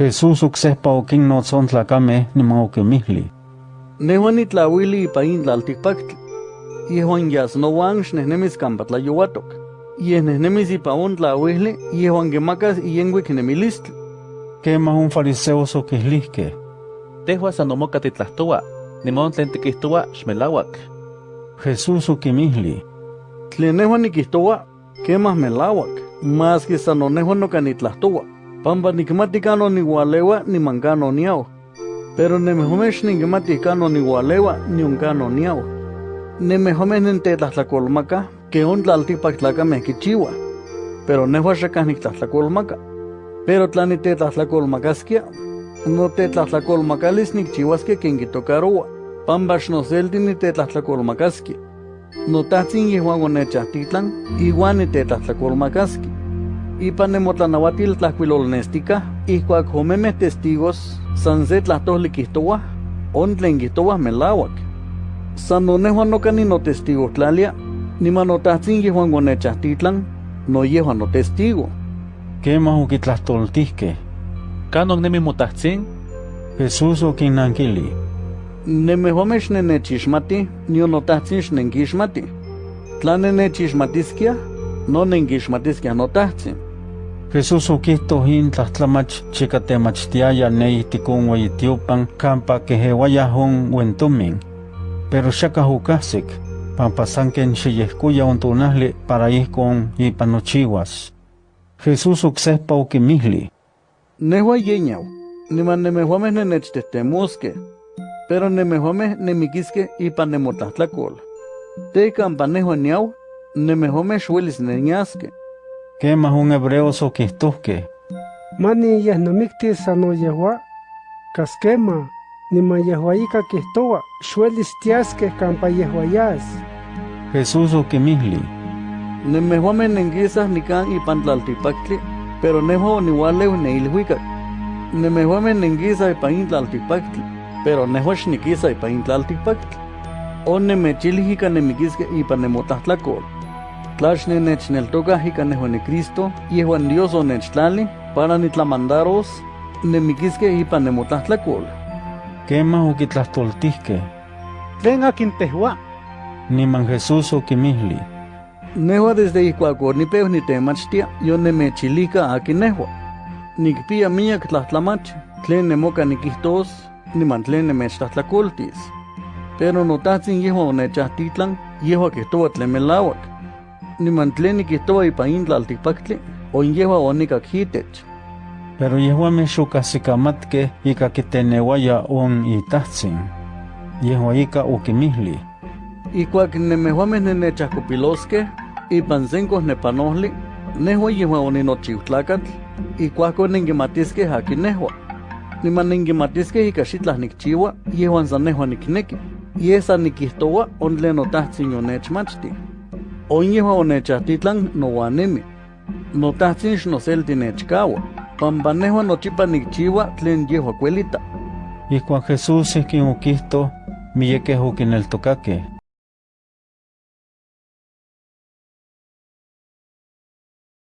Jesús uksehpa okinnotzon tlakame niman okimihli. Nehuan nitlauili ipa in tlaltikpaktli. Yehuan yasnowan xnehnemis kampa tlayouatok. Yeh nehnemis ipa on tlauili yehuan kimakas iyenkuik nemilistli. Kemah un fariseos okihlihkeh. Tehua san omoka titlahtoua, nimon tlen tikihtoua xmelauak. Jesús okimihli. Tlen nehuan nikihtoua, kemah melauak, maski san onehuan noka nitlahtoua. Pampa nikmati kano niualeua niman kano niau. Pero nemehomeh xninkimati kano niualeua nion kano niau. Nemehomeh nentetlahtlakolmaka ke on tlaltikpak tlakameh kichiuah. Pero nehua xakah niktlahtlakolmaka. Pero tla nitetlahtlakolmakaskia, notetlahtlakolmakalis nikchiuaskia ken kitocaroua. Pampa xnoselti nitetlahtlakolmakaskia. Notahtzin yehuan onechahtiklan, iwan nitetlahtlakolmakaski. Ipan nemotlanahuatil tlahkuilolnestika, ihkuak homemeh testigos san se tlahtoli kihtowah, on tlen kihtowah melauak. San nonehuan noka ninotestigohtlalia, niman notahtzin yehuan onechahtiklan, no yehuan notestigo. Kemah okitlahtoltihkeh. Kanon nemi motahtzin? Jesús okinnankili. Nemehomeh xnenechixmati, nion notahtzin xnenkixmati. Tla nenechixmatiskia, no nenkixmatiskia notahtzin. Jesús okihtoh in tlahtlamach chika temachtiaya ne ihtik on ueyitiopan kampa kehewayah on uentomin. Pero xakah okahsik, pampa san ken xiyehkoya on tonahli para ihkon ipan nochiuas. Jesús oksehpa okimihli. Nehua yeñau, niman nemehuameh nenechtettemoskeh, pero nemehuameh nemikiskeh ipan nemotlahtlakool. Te kampa nehua niau, nemehuameh xuelis neniaskeh. Kemah on hebreos okihtohkeh. Mani yeh nomiktis sano yehua, kaskema, niman yehua ika kihtoua, xuelis tiaskeh kampa yehua yas. Jesús okimihli. Nemehuameh nenkisah nikan ipan tlaltikpaktli, pero nehua oniualeu neilhuikak. Nemehuameh nenkisah ipan in tlaltikpaktli, pero nehua xnikisa ipan in tlaltikpaktli. O nemechilih ika nemikiskeh ipan nemotlahtlakool. Tla xnenechneltokah ika nehua ni Cristo, yehuan Dios onechtlali para nitlamandaros, nemikiskeh ipan nemotlahtlakool. Kemah okitlahtoltihkeh. Tlen akin tehua, Niman Jesús okimihli. Nehua desde ihkuak onipeu nitemachtia, yo nemechilika akin nehua. Nikpia miak tlahtlamach, tlen nemoka nikihtos, niman tlen nemechtlahtlakoltis. Pero notahtzin yehua onechahtiklan, yehua kihtoua tlen melauak. Niman tlen nikihtoua ipan in tlaltikpaktli, on yehua onikak hitech. Pero yehuameh xokahsikamatkeh ika kiteneuaya on itahtzin. Yehua ika okimihli. Ihkuak nemehuameh nenechahkopiloskeh, ipan senkoh nepanohli, nehua yehua oninochiutlakatl, ihkuakon nenkimatiskeh akin nehua. Niman nenkimatiskeh ika xitlah nikchiua, yehuan san nehua nikneki. Yeh san nikihtoua on tlen notahtzin onechmachti. On yehua onechahtitlan nouanemi. Notahtzin xnoselti nechkaua, pampa nehua nochipa nikchiua tlen yehua kuelita. Ihkuak Jesús ihkin okihtoh, miyekeh okineltokakeh.